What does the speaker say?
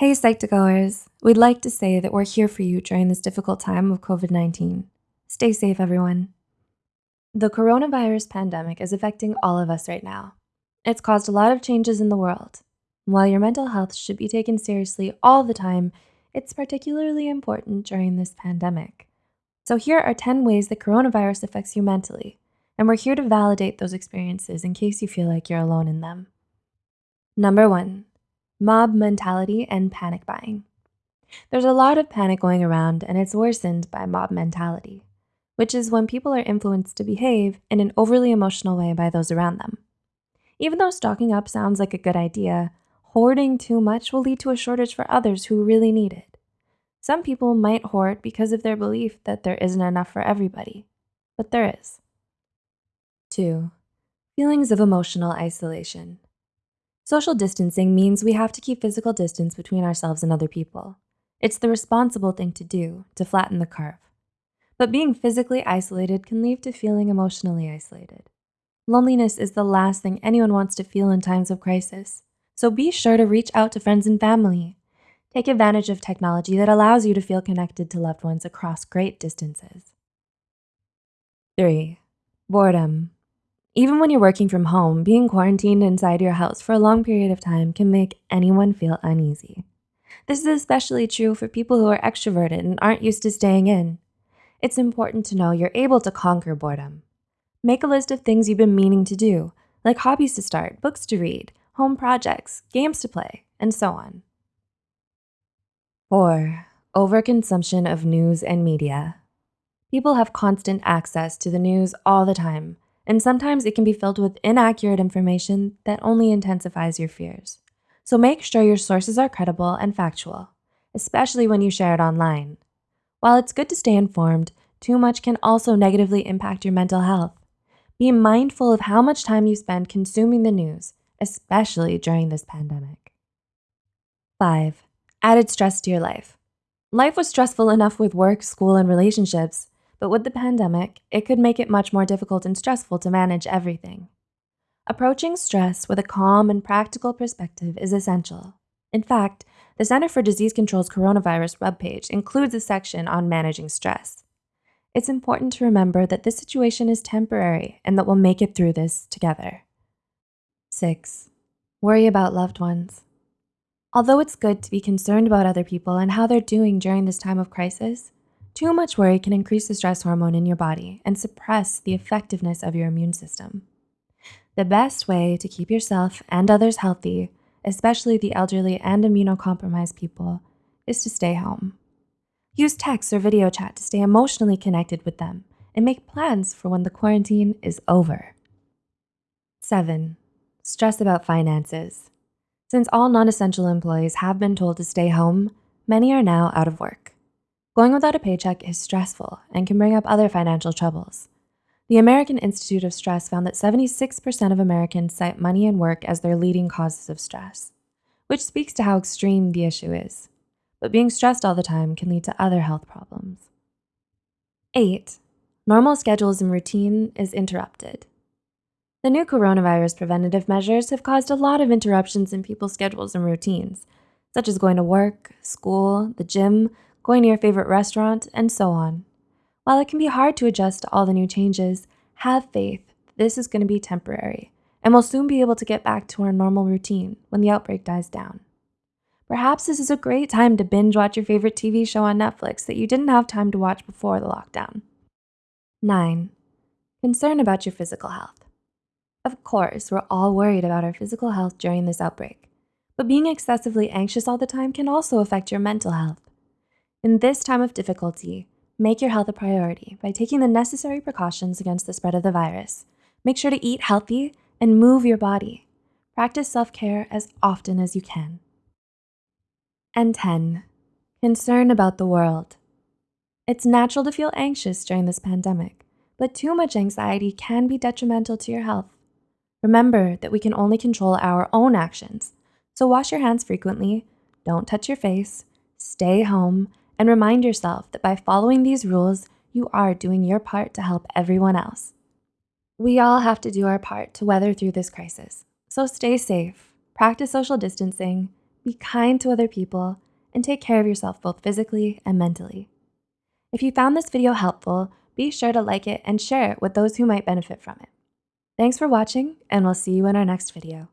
Hey, Psych2Goers. We'd like to say that we're here for you during this difficult time of COVID-19. Stay safe, everyone. The coronavirus pandemic is affecting all of us right now. It's caused a lot of changes in the world. While your mental health should be taken seriously all the time, it's particularly important during this pandemic. So here are 10 ways the coronavirus affects you mentally, and we're here to validate those experiences in case you feel like you're alone in them. Number one, mob mentality and panic buying. There's a lot of panic going around and it's worsened by mob mentality, which is when people are influenced to behave in an overly emotional way by those around them. Even though stocking up sounds like a good idea, hoarding too much will lead to a shortage for others who really need it. Some people might hoard because of their belief that there isn't enough for everybody, but there is. Two, feelings of emotional isolation. Social distancing means we have to keep physical distance between ourselves and other people. It's the responsible thing to do to flatten the curve. But being physically isolated can lead to feeling emotionally isolated. Loneliness is the last thing anyone wants to feel in times of crisis. So be sure to reach out to friends and family. Take advantage of technology that allows you to feel connected to loved ones across great distances. Three, boredom. Even when you're working from home, being quarantined inside your house for a long period of time can make anyone feel uneasy. This is especially true for people who are extroverted and aren't used to staying in. It's important to know you're able to conquer boredom. Make a list of things you've been meaning to do, like hobbies to start, books to read, home projects, games to play, and so on. 4. Overconsumption of news and media. People have constant access to the news all the time, and sometimes it can be filled with inaccurate information that only intensifies your fears. So make sure your sources are credible and factual, especially when you share it online. While it's good to stay informed, too much can also negatively impact your mental health. Be mindful of how much time you spend consuming the news, especially during this pandemic. 5. Added stress to your life. Life was stressful enough with work, school, and relationships, but with the pandemic, it could make it much more difficult and stressful to manage everything. Approaching stress with a calm and practical perspective is essential. In fact, the Center for Disease Control's coronavirus webpage includes a section on managing stress. It's important to remember that this situation is temporary and that we'll make it through this together. 6. Worry about loved ones. Although it's good to be concerned about other people and how they're doing during this time of crisis, too much worry can increase the stress hormone in your body and suppress the effectiveness of your immune system. The best way to keep yourself and others healthy, especially the elderly and immunocompromised people, is to stay home. Use text or video chat to stay emotionally connected with them and make plans for when the quarantine is over. 7. Stress about finances. Since all non-essential employees have been told to stay home, many are now out of work. Going without a paycheck is stressful and can bring up other financial troubles. The American Institute of Stress found that 76% of Americans cite money and work as their leading causes of stress, which speaks to how extreme the issue is. But being stressed all the time can lead to other health problems. 8. Normal schedules and routine is interrupted. The new coronavirus preventative measures have caused a lot of interruptions in people's schedules and routines, such as going to work, school, the gym, going to your favorite restaurant, and so on. While it can be hard to adjust to all the new changes, have faith this is gonna be temporary, and we'll soon be able to get back to our normal routine when the outbreak dies down. Perhaps this is a great time to binge watch your favorite TV show on Netflix that you didn't have time to watch before the lockdown. 9. Concern about your physical health. Of course, we're all worried about our physical health during this outbreak, but being excessively anxious all the time can also affect your mental health. In this time of difficulty, make your health a priority by taking the necessary precautions against the spread of the virus. Make sure to eat healthy and move your body. Practice self-care as often as you can. And 10, concern about the world. It's natural to feel anxious during this pandemic, but too much anxiety can be detrimental to your health. Remember that we can only control our own actions. So wash your hands frequently, don't touch your face, stay home, and remind yourself that by following these rules, you are doing your part to help everyone else. We all have to do our part to weather through this crisis. So stay safe, practice social distancing, be kind to other people, and take care of yourself both physically and mentally. If you found this video helpful, be sure to like it and share it with those who might benefit from it. Thanks for watching, and we'll see you in our next video.